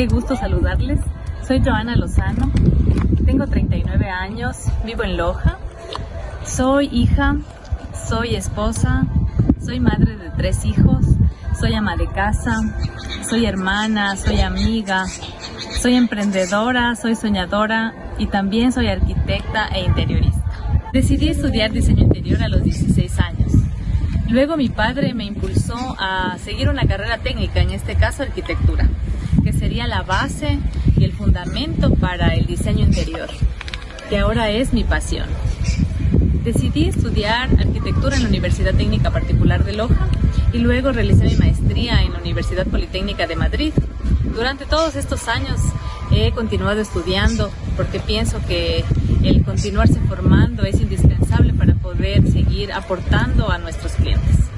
qué gusto saludarles. Soy Joana Lozano, tengo 39 años, vivo en Loja. Soy hija, soy esposa, soy madre de tres hijos, soy ama de casa, soy hermana, soy amiga, soy emprendedora, soy soñadora y también soy arquitecta e interiorista. Decidí estudiar diseño interior a los 16 años. Luego mi padre me impulsó a seguir una carrera técnica, en este caso arquitectura, que sería la base y el fundamento para el diseño interior, que ahora es mi pasión. Decidí estudiar arquitectura en la Universidad Técnica Particular de Loja y luego realicé mi maestría en la Universidad Politécnica de Madrid. Durante todos estos años he continuado estudiando porque pienso que el continuarse formando es indispensable para poder seguir aportando a nuestros clientes.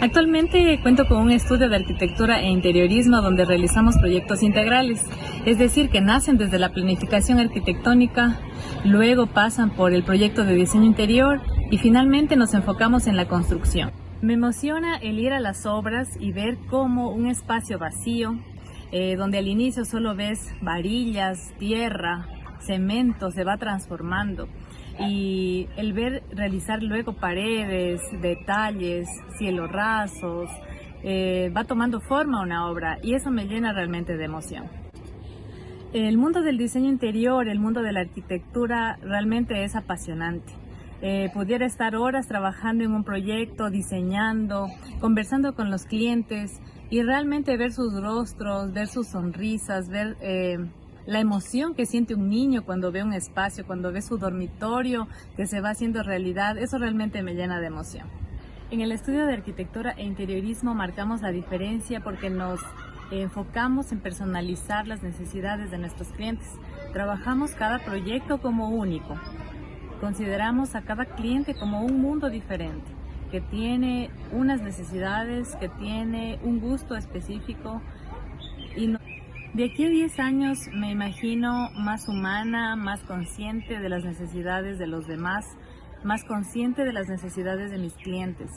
Actualmente cuento con un estudio de arquitectura e interiorismo donde realizamos proyectos integrales, es decir, que nacen desde la planificación arquitectónica, luego pasan por el proyecto de diseño interior y finalmente nos enfocamos en la construcción. Me emociona el ir a las obras y ver cómo un espacio vacío, eh, donde al inicio solo ves varillas, tierra, cemento, se va transformando y el ver realizar luego paredes, detalles, cielos rasos, eh, va tomando forma una obra y eso me llena realmente de emoción. El mundo del diseño interior, el mundo de la arquitectura realmente es apasionante. Eh, pudiera estar horas trabajando en un proyecto, diseñando, conversando con los clientes y realmente ver sus rostros, ver sus sonrisas, ver eh, la emoción que siente un niño cuando ve un espacio, cuando ve su dormitorio que se va haciendo realidad, eso realmente me llena de emoción. En el estudio de arquitectura e interiorismo marcamos la diferencia porque nos enfocamos en personalizar las necesidades de nuestros clientes. Trabajamos cada proyecto como único. Consideramos a cada cliente como un mundo diferente, que tiene unas necesidades, que tiene un gusto específico y no de aquí a 10 años me imagino más humana, más consciente de las necesidades de los demás, más consciente de las necesidades de mis clientes.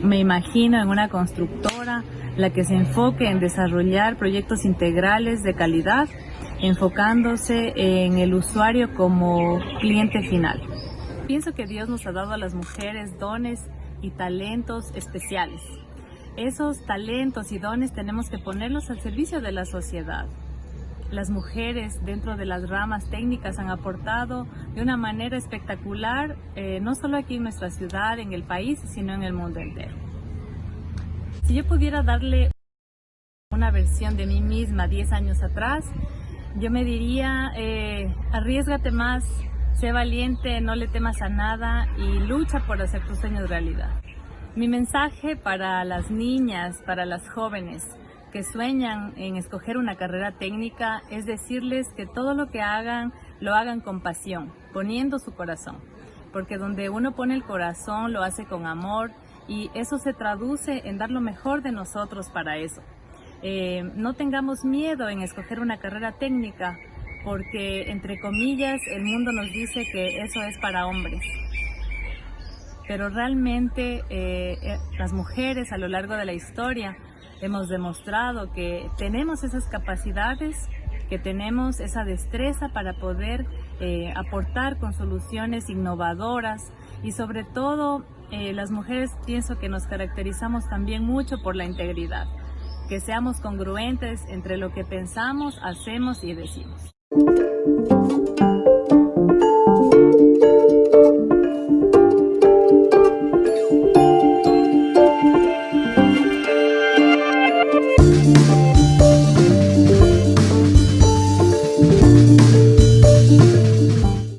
Me imagino en una constructora la que se enfoque en desarrollar proyectos integrales de calidad, enfocándose en el usuario como cliente final. Pienso que Dios nos ha dado a las mujeres dones y talentos especiales. Esos talentos y dones tenemos que ponerlos al servicio de la sociedad las mujeres dentro de las ramas técnicas han aportado de una manera espectacular, eh, no solo aquí en nuestra ciudad, en el país, sino en el mundo entero. Si yo pudiera darle una versión de mí misma 10 años atrás, yo me diría, eh, arriesgate más, sé valiente, no le temas a nada y lucha por hacer tus sueños realidad. Mi mensaje para las niñas, para las jóvenes, que sueñan en escoger una carrera técnica es decirles que todo lo que hagan lo hagan con pasión, poniendo su corazón, porque donde uno pone el corazón lo hace con amor y eso se traduce en dar lo mejor de nosotros para eso. Eh, no tengamos miedo en escoger una carrera técnica porque entre comillas el mundo nos dice que eso es para hombres pero realmente eh, eh, las mujeres a lo largo de la historia hemos demostrado que tenemos esas capacidades, que tenemos esa destreza para poder eh, aportar con soluciones innovadoras y sobre todo eh, las mujeres pienso que nos caracterizamos también mucho por la integridad, que seamos congruentes entre lo que pensamos, hacemos y decimos.